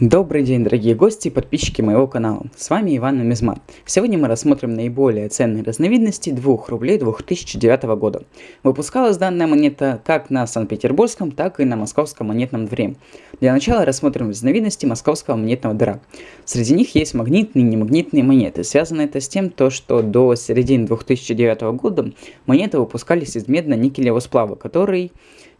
Добрый день, дорогие гости и подписчики моего канала. С вами Иван Нумизмат. Сегодня мы рассмотрим наиболее ценные разновидности 2 рублей 2009 года. Выпускалась данная монета как на Санкт-Петербургском, так и на Московском монетном дворе. Для начала рассмотрим разновидности Московского монетного двора. Среди них есть магнитные и немагнитные монеты. Связано это с тем, то, что до середины 2009 года монеты выпускались из медно-никелевого сплава, который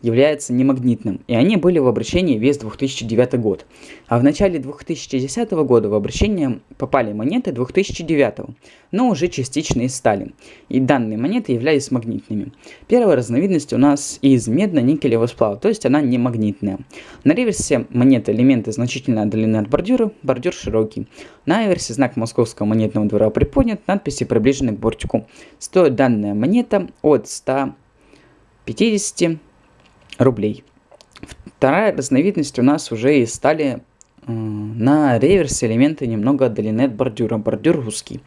является немагнитным, и они были в обращении весь 2009 год. А в начале 2010 года в обращение попали монеты 2009, но уже частично из стали, и данные монеты являлись магнитными. Первая разновидность у нас из медно-никелевого сплава, то есть она не магнитная. На реверсе монеты элементы значительно отдалены от бордюра, бордюр широкий. На аверсе знак московского монетного двора приподнят, надписи приближены к бортику. Стоит данная монета от 150 рублей. Вторая разновидность у нас уже из стали э, на реверсе элементы немного отдалены от бордюра, бордюр русский.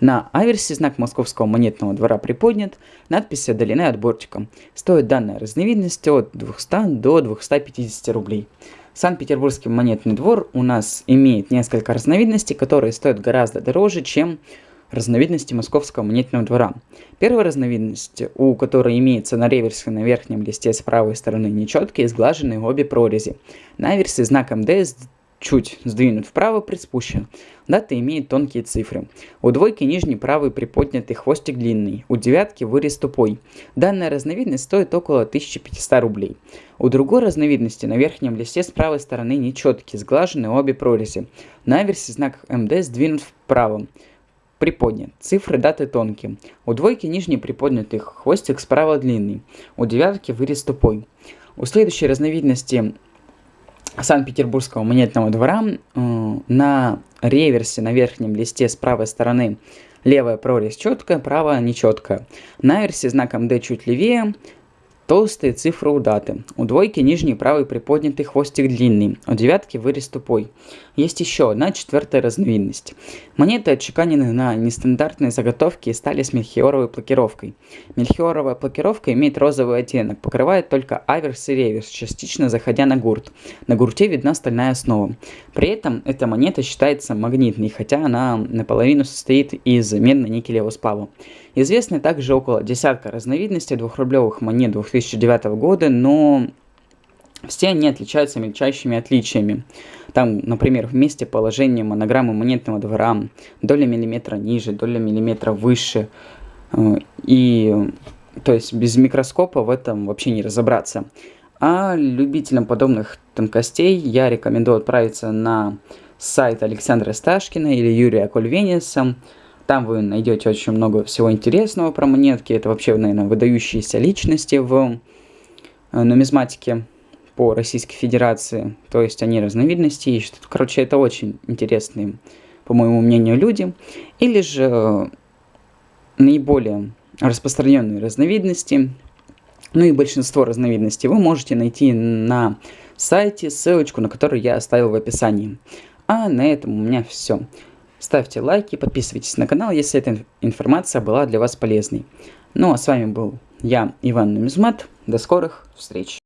На аверсе знак московского монетного двора приподнят, надписи отдалены от бортика. Стоит данная разновидность от 200 до 250 рублей. Санкт-Петербургский монетный двор у нас имеет несколько разновидностей, которые стоят гораздо дороже, чем разновидности московского монетного двора. Первая разновидность, у которой имеется на реверсе на верхнем листе с правой стороны нечеткие сглаженные обе прорези. На аверсе знак МД чуть сдвинут вправо, приспущен. Дата имеет тонкие цифры. У двойки нижний правый приподнятый хвостик длинный, у девятки вырез тупой. Данная разновидность стоит около 1500 рублей. У другой разновидности на верхнем листе с правой стороны нечеткие, сглажены обе прорези. На аверсе знак МД сдвинут вправо приподнят. Цифры даты тонкие. У двойки нижний приподнятый хвостик справа длинный. У девятки вырез тупой. У следующей разновидности Санкт-Петербургского монетного двора э, на реверсе на верхнем листе с правой стороны левая прорезь четкая, правая нечеткая. На аверсе знаком D чуть левее, Толстые цифры у даты. У двойки нижний правый приподнятый хвостик длинный, у девятки вырез тупой. Есть еще одна четвертая разновидность. Монеты отчеканены на нестандартные заготовки и стали с мельхиоровой блокировкой. Мельхиоровая блокировка имеет розовый оттенок, покрывает только аверс и реверс, частично заходя на гурт. На гурте видна стальная основа. При этом эта монета считается магнитной, хотя она наполовину состоит из медно-никелевого сплава. Известны также около десятка разновидностей двухрублевых монет 2009 года, но все они отличаются мельчайшими отличиями. Там, например, в месте положения монограммы монетного двора доля миллиметра ниже, доля миллиметра выше. Э, и, то есть, без микроскопа в этом вообще не разобраться. А любителям подобных тонкостей я рекомендую отправиться на сайт Александра Сташкина или Юрия Кульвениса. Там вы найдете очень много всего интересного про монетки. Это вообще, наверное, выдающиеся личности в э, нумизматике по Российской Федерации, то есть они разновидности ищут. Короче, это очень интересные, по моему мнению, люди. Или же э, наиболее распространенные разновидности, ну и большинство разновидностей вы можете найти на сайте, ссылочку на которую я оставил в описании. А на этом у меня все. Ставьте лайки, подписывайтесь на канал, если эта информация была для вас полезной. Ну а с вами был я, Иван Нумизмат. До скорых встреч!